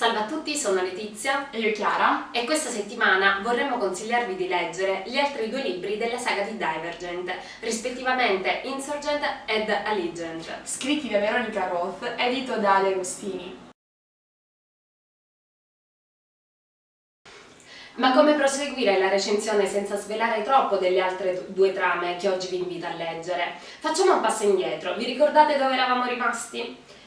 Salve a tutti, sono Letizia e io Chiara e questa settimana vorremmo consigliarvi di leggere gli altri due libri della saga di Divergent, rispettivamente Insurgent ed Allegiant. Scritti da Veronica Roth, edito da Ale Agostini. Ma come proseguire la recensione senza svelare troppo delle altre due trame che oggi vi invito a leggere? Facciamo un passo indietro, vi ricordate dove eravamo rimasti?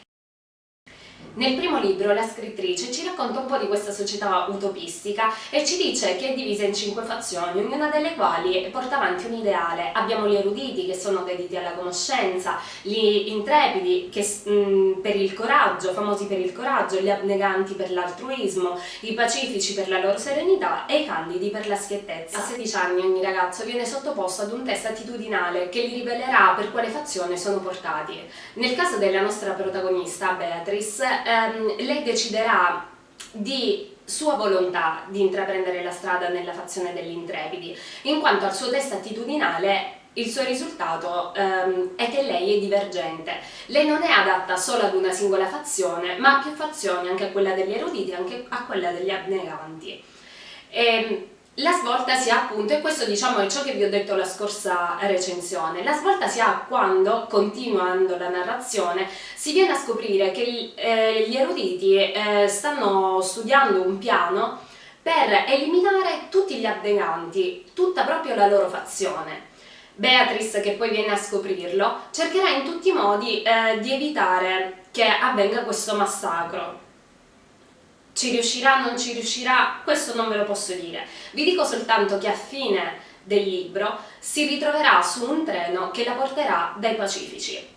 Nel primo libro la scrittrice ci racconta un po' di questa società utopistica e ci dice che è divisa in cinque fazioni, ognuna delle quali porta avanti un ideale. Abbiamo gli eruditi che sono dediti alla conoscenza, gli intrepidi che, mh, mm, per il coraggio, famosi per il coraggio, gli abneganti per l'altruismo, i pacifici per la loro serenità e i candidi per la schiettezza. A 16 anni ogni ragazzo viene sottoposto ad un test attitudinale che gli rivelerà per quale fazione sono portati. Nel caso della nostra protagonista, Beatrice, ehm, lei deciderà di sua volontà di intraprendere la strada nella fazione degli intrepidi, in quanto al suo test attitudinale il suo risultato ehm, è che lei è divergente. Lei non è adatta solo ad una singola fazione, ma a più fazioni, anche a quella degli eruditi, anche a quella degli abneganti. E, ehm, la svolta si ha appunto, e questo diciamo è ciò che vi ho detto la scorsa recensione, la svolta si ha quando, continuando la narrazione, si viene a scoprire che eh, gli eruditi eh, stanno studiando un piano per eliminare tutti gli abneganti, tutta proprio la loro fazione. Beatrice, che poi viene a scoprirlo, cercherà in tutti i modi eh, di evitare che avvenga questo massacro, ci riuscirà, non ci riuscirà, questo non ve lo posso dire. Vi dico soltanto che a fine del libro si ritroverà su un treno che la porterà dai Pacifici.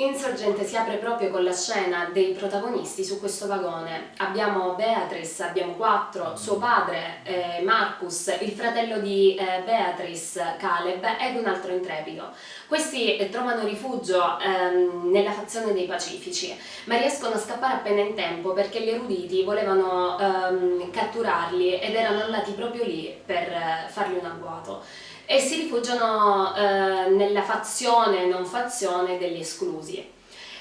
Insorgente si apre proprio con la scena dei protagonisti su questo vagone. Abbiamo Beatrice, abbiamo quattro, suo padre eh, Marcus, il fratello di eh, Beatrice, Caleb ed un altro intrepido. Questi eh, trovano rifugio ehm, nella fazione dei Pacifici, ma riescono a scappare appena in tempo perché gli eruditi volevano ehm, catturarli ed erano andati proprio lì per eh, fargli un agguato e si rifugiano eh, nella fazione non fazione degli esclusi.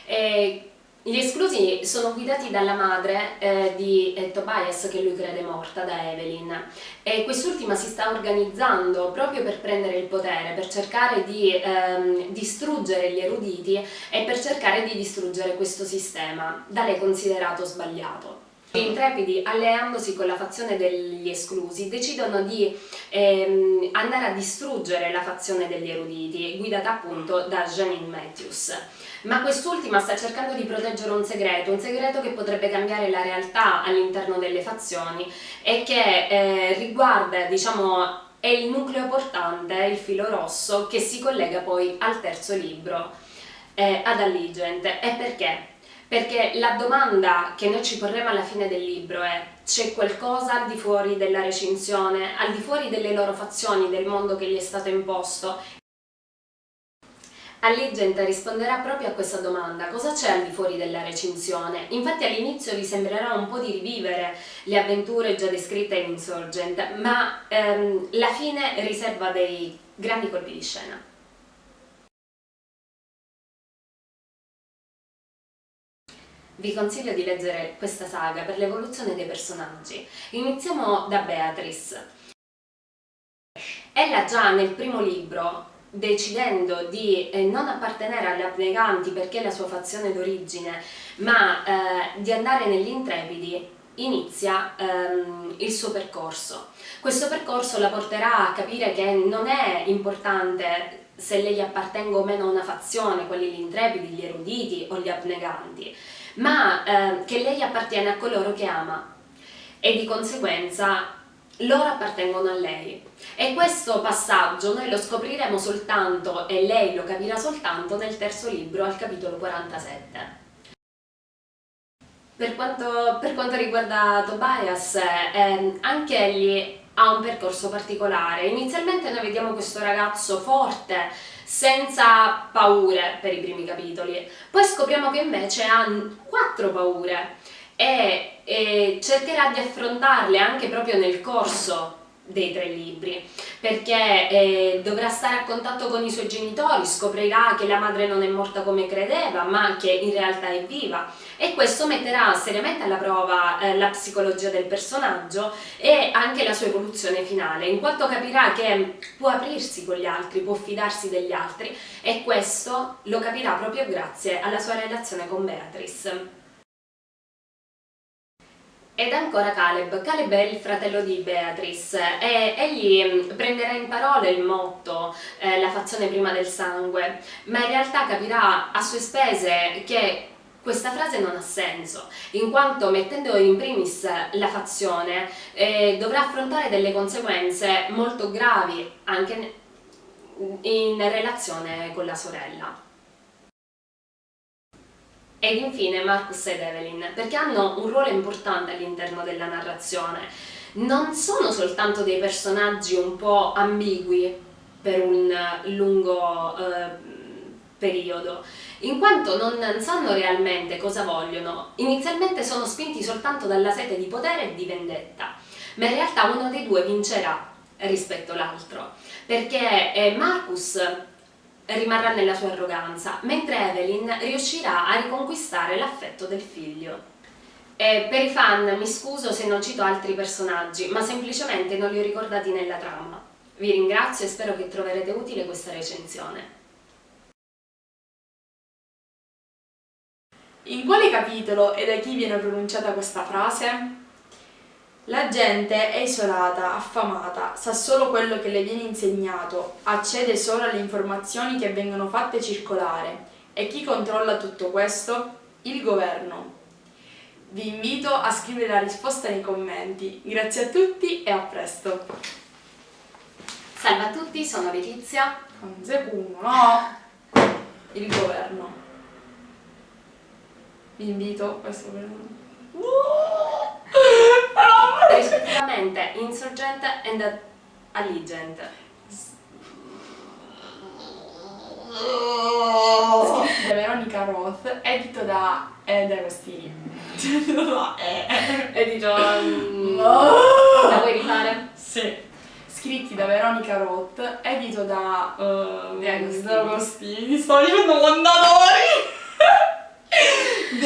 E gli esclusi sono guidati dalla madre eh, di eh, Tobias che lui crede morta, da Evelyn e quest'ultima si sta organizzando proprio per prendere il potere, per cercare di ehm, distruggere gli eruditi e per cercare di distruggere questo sistema, da lei considerato sbagliato. Gli intrepidi, alleandosi con la fazione degli esclusi, decidono di ehm, andare a distruggere la fazione degli eruditi, guidata appunto da Janine Matthews. Ma quest'ultima sta cercando di proteggere un segreto, un segreto che potrebbe cambiare la realtà all'interno delle fazioni e che eh, riguarda, diciamo, è il nucleo portante, il filo rosso, che si collega poi al terzo libro, eh, ad Alligent. E perché? Perché la domanda che noi ci porremo alla fine del libro è c'è qualcosa al di fuori della recinzione, al di fuori delle loro fazioni, del mondo che gli è stato imposto? Allegenta risponderà proprio a questa domanda, cosa c'è al di fuori della recinzione? Infatti all'inizio vi sembrerà un po' di rivivere le avventure già descritte in Insurgent, ma ehm, la fine riserva dei grandi colpi di scena. Vi consiglio di leggere questa saga per l'evoluzione dei personaggi. Iniziamo da Beatrice. Ella già nel primo libro, decidendo di eh, non appartenere alle abneganti perché è la sua fazione d'origine, ma eh, di andare negli intrepidi, inizia ehm, il suo percorso. Questo percorso la porterà a capire che non è importante se lei appartenga o meno a una fazione, quelli gli intrepidi, gli eruditi o gli abneganti, ma eh, che lei appartiene a coloro che ama e di conseguenza loro appartengono a lei. E questo passaggio noi lo scopriremo soltanto, e lei lo capirà soltanto, nel terzo libro, al capitolo 47. Per quanto, per quanto riguarda Tobias, eh, anche egli ha un percorso particolare. Inizialmente noi vediamo questo ragazzo forte, senza paure per i primi capitoli, poi scopriamo che invece ha quattro paure e, e cercherà di affrontarle anche proprio nel corso dei tre libri perché eh, dovrà stare a contatto con i suoi genitori, scoprirà che la madre non è morta come credeva ma che in realtà è viva e questo metterà seriamente alla prova eh, la psicologia del personaggio e anche la sua evoluzione finale in quanto capirà che può aprirsi con gli altri, può fidarsi degli altri e questo lo capirà proprio grazie alla sua relazione con Beatrice. Ed ancora Caleb. Caleb è il fratello di Beatrice e egli mm, prenderà in parole il motto eh, la fazione prima del sangue, ma in realtà capirà a sue spese che questa frase non ha senso, in quanto mettendo in primis la fazione eh, dovrà affrontare delle conseguenze molto gravi anche in relazione con la sorella. Ed infine Marcus ed Evelyn, perché hanno un ruolo importante all'interno della narrazione. Non sono soltanto dei personaggi un po' ambigui per un lungo eh, periodo, in quanto non sanno realmente cosa vogliono. Inizialmente sono spinti soltanto dalla sete di potere e di vendetta, ma in realtà uno dei due vincerà rispetto all'altro, perché eh, Marcus rimarrà nella sua arroganza, mentre Evelyn riuscirà a riconquistare l'affetto del figlio. E per i fan mi scuso se non cito altri personaggi, ma semplicemente non li ho ricordati nella trama. Vi ringrazio e spero che troverete utile questa recensione. In quale capitolo e da chi viene pronunciata questa frase? La gente è isolata, affamata, sa solo quello che le viene insegnato, accede solo alle informazioni che vengono fatte circolare. E chi controlla tutto questo? Il governo. Vi invito a scrivere la risposta nei commenti. Grazie a tutti e a presto. Salve a tutti, sono Letizia. Un secondo, no? Il governo. Vi invito, questo per... rispettivamente Insurgent and Allegiant. da Veronica Roth, edito da Ed Agostini. edito... Um, la vuoi rifare? Sì. Scritti da Veronica Roth, edito da... Uh, Agostini. Sto dicendo Mondadori!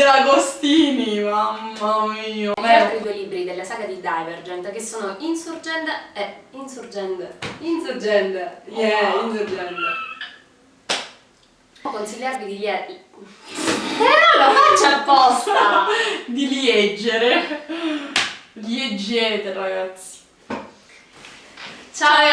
De Agostini, mamma mia. Gli altri due libri della saga di Divergent che sono Insurgent e Insurgent. Insurgent. Yeah, Oh. Insurgent. Può consigliarvi di leggere. Però lo faccio apposta! Di liegere. Liegete, ragazzi. Ciao!